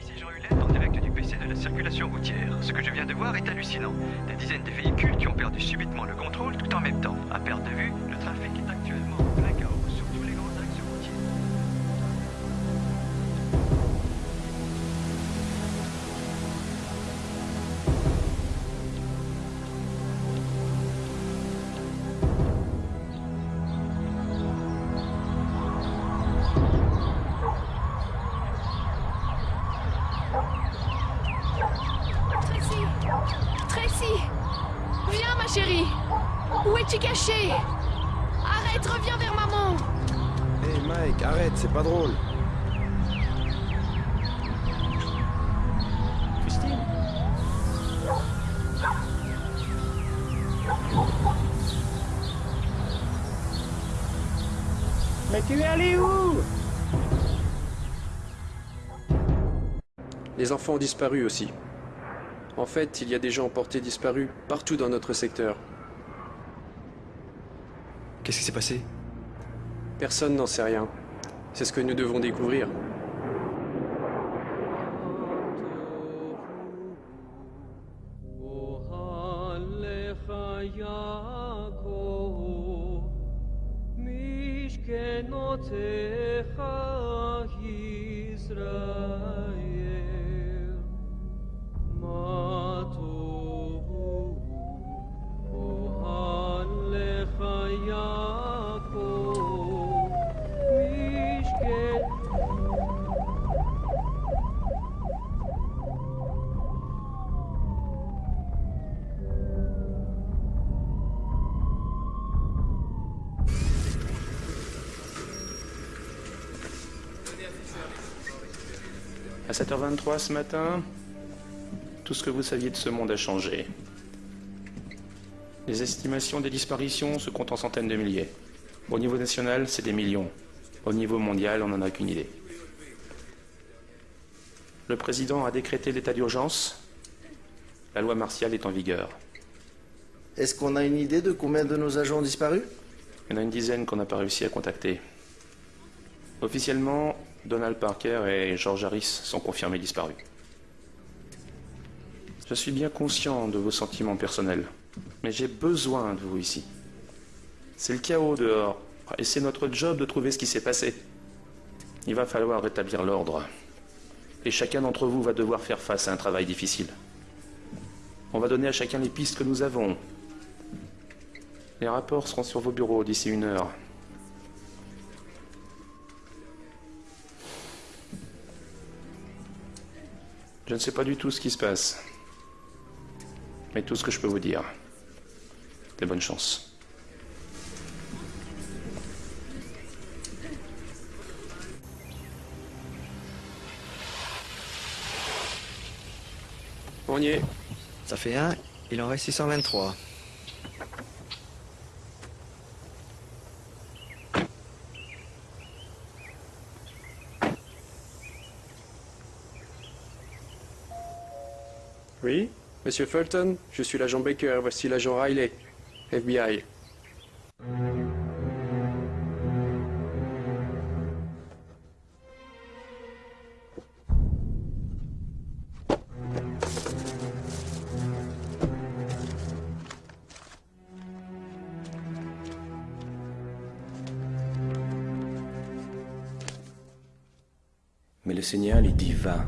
Ici Jean en direct du PC de la circulation routière. Ce que je viens de voir est hallucinant. Des dizaines de véhicules qui ont perdu subitement le contrôle tout en même temps. À perte de vue, le trafic. Chérie. Où es-tu caché? Arrête, reviens vers maman. Hé Mike, arrête, c'est pas drôle. Christine? Mais tu es allé où? Les enfants ont disparu aussi. En fait, il y a des gens portés disparus partout dans notre secteur. Qu'est-ce qui s'est passé? Personne n'en sait rien. C'est ce que nous devons découvrir. À 7h23 ce matin, tout ce que vous saviez de ce monde a changé. Les estimations des disparitions se comptent en centaines de milliers. Au niveau national, c'est des millions. Au niveau mondial, on n'en a qu'une idée. Le président a décrété l'état d'urgence. La loi martiale est en vigueur. Est-ce qu'on a une idée de combien de nos agents ont disparu? Il y en a une dizaine qu'on n'a pas réussi à contacter. Officiellement, Donald Parker et George Harris sont confirmés disparus. Je suis bien conscient de vos sentiments personnels, mais j'ai besoin de vous ici. C'est le chaos dehors, et c'est notre job de trouver ce qui s'est passé. Il va falloir rétablir l'ordre, et chacun d'entre vous va devoir faire face à un travail difficile. On va donner à chacun les pistes que nous avons. Les rapports seront sur vos bureaux d'ici une heure. Je ne sais pas du tout ce qui se passe. Mais tout ce que je peux vous dire, c'est bonne chance. On y est. Ça fait un, il en reste 623. Oui Monsieur Fulton, je suis l'agent Baker, voici l'agent Riley, FBI. Mais le signal est dit va,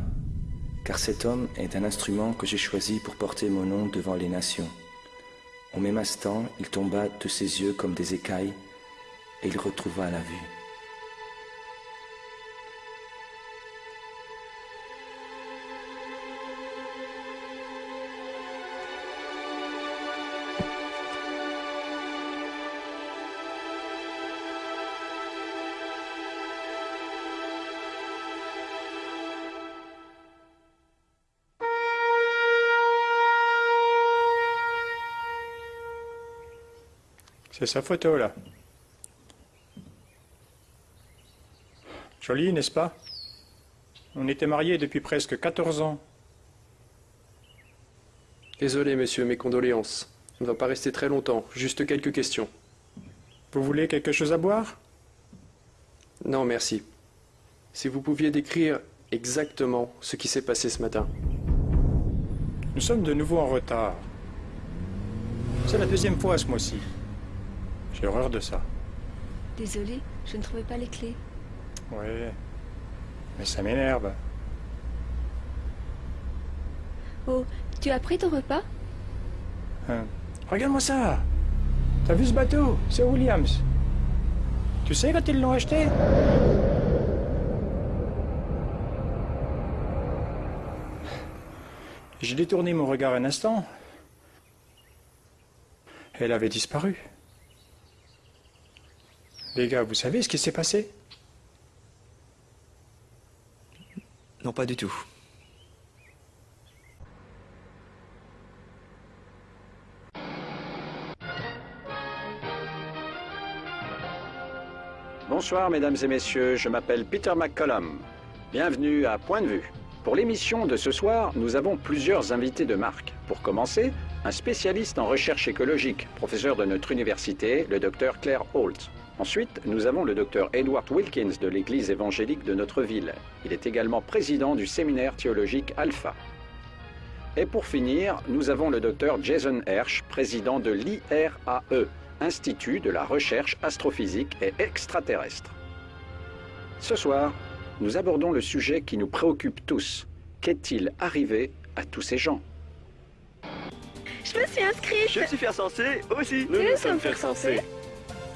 car cet homme est un instrument que j'ai choisi pour porter mon nom devant les nations. Au même instant, il tomba de ses yeux comme des écailles, et il retrouva la vue. C'est sa photo, là. Jolie, n'est-ce pas? On était mariés depuis presque 14 ans. Désolé, monsieur, mes condoléances. On ne va pas rester très longtemps, juste quelques questions. Vous voulez quelque chose à boire? Non, merci. Si vous pouviez décrire exactement ce qui s'est passé ce matin. Nous sommes de nouveau en retard. C'est la deuxième fois ce mois-ci. J'ai horreur de ça. Désolée, je ne trouvais pas les clés. Oui. Mais ça m'énerve. Oh, tu as pris ton repas? Hein. Regarde-moi ça T'as vu ce bateau? C'est Williams. Tu sais quand ils l'ont acheté? J'ai détourné mon regard un instant. Elle avait disparu. Les gars, vous savez ce qui s'est passé? Non, pas du tout. Bonsoir mesdames et messieurs, je m'appelle Peter McCollum. Bienvenue à Point de vue. Pour l'émission de ce soir, nous avons plusieurs invités de marque. Pour commencer, un spécialiste en recherche écologique, professeur de notre université, le docteur Claire Holt. Ensuite, nous avons le docteur Edward Wilkins de l'église évangélique de notre ville. Il est également président du séminaire théologique Alpha. Et pour finir, nous avons le docteur Jason Hersch, président de l'IRAE, Institut de la recherche astrophysique et extraterrestre. Ce soir, nous abordons le sujet qui nous préoccupe tous. Qu'est-il arrivé à tous ces gens? Je me suis inscrite Je suis faire censé aussi. Nous nous sommes faire censés.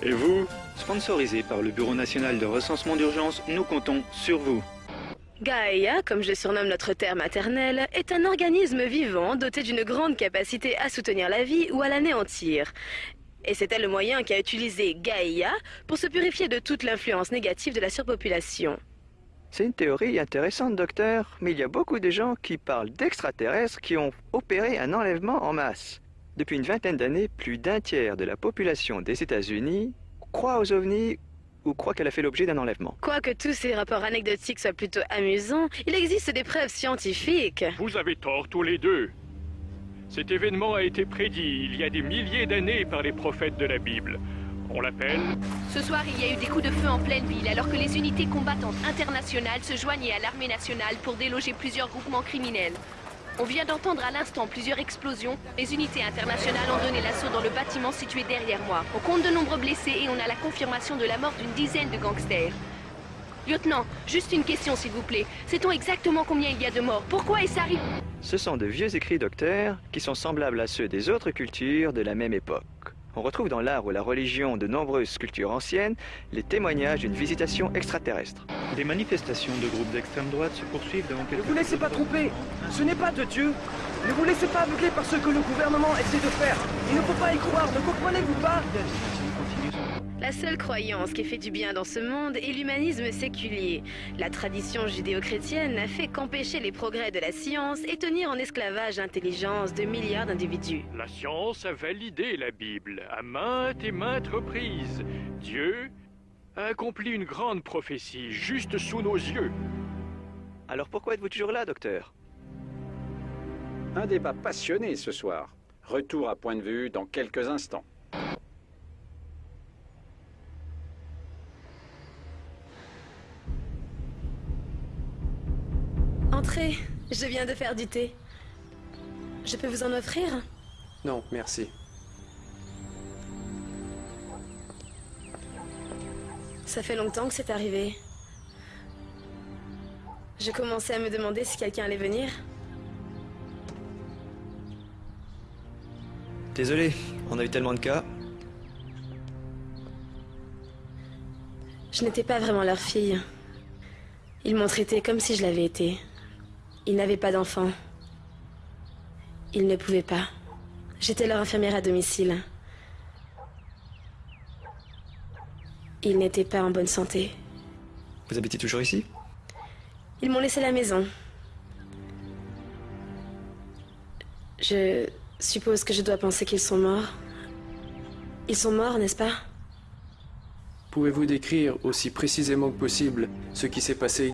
Et vous? Sponsorisé par le Bureau national de recensement d'urgence, nous comptons sur vous. Gaïa, comme je surnomme notre terre maternelle, est un organisme vivant doté d'une grande capacité à soutenir la vie ou à l'anéantir. Et c'était le moyen qu'a utilisé Gaïa pour se purifier de toute l'influence négative de la surpopulation. C'est une théorie intéressante, docteur, mais il y a beaucoup de gens qui parlent d'extraterrestres qui ont opéré un enlèvement en masse. Depuis une vingtaine d'années, plus d'un tiers de la population des États-Unis croit aux ovnis ou croit qu'elle a fait l'objet d'un enlèvement. Quoique tous ces rapports anecdotiques soient plutôt amusants, il existe des preuves scientifiques. Vous avez tort tous les deux. Cet événement a été prédit il y a des milliers d'années par les prophètes de la Bible. On l'appelle Ce soir, il y a eu des coups de feu en pleine ville alors que les unités combattantes internationales se joignaient à l'armée nationale pour déloger plusieurs groupements criminels. On vient d'entendre à l'instant plusieurs explosions. Les unités internationales ont donné l'assaut dans le bâtiment situé derrière moi. On compte de nombreux blessés et on a la confirmation de la mort d'une dizaine de gangsters. Lieutenant, juste une question s'il vous plaît. Sait-on exactement combien il y a de morts? Pourquoi est-ce arrivé? Ce sont de vieux écrits, docteur, qui sont semblables à ceux des autres cultures de la même époque. On retrouve dans l'art ou la religion de nombreuses cultures anciennes les témoignages d'une visitation extraterrestre. Les manifestations de groupes d'extrême droite se poursuivent devant quelques... Ne vous laissez pas tromper. Ce n'est pas de Dieu. Ne vous laissez pas aveugler par ce que le gouvernement essaie de faire. Il ne faut pas y croire, ne comprenez-vous pas? La seule croyance qui fait du bien dans ce monde est l'humanisme séculier. La tradition judéo-chrétienne n'a fait qu'empêcher les progrès de la science et tenir en esclavage l'intelligence de milliards d'individus. La science a validé la Bible à maintes et maintes reprises. Dieu a accompli une grande prophétie juste sous nos yeux. Alors pourquoi êtes-vous toujours là, docteur? Un débat passionné ce soir. Retour à point de vue dans quelques instants. Entrez, je viens de faire du thé. Je peux vous en offrir? Non, merci. Ça fait longtemps que c'est arrivé. Je commençais à me demander si quelqu'un allait venir. Désolé, on a eu tellement de cas. Je n'étais pas vraiment leur fille. Ils m'ont traité comme si je l'avais été. Ils n'avaient pas d'enfants. Ils ne pouvaient pas. J'étais leur infirmière à domicile. Ils n'étaient pas en bonne santé. Vous habitez toujours ici? Ils m'ont laissé la maison. Je suppose que je dois penser qu'ils sont morts. Ils sont morts, n'est-ce pas? Pouvez-vous décrire aussi précisément que possible ce qui s'est passé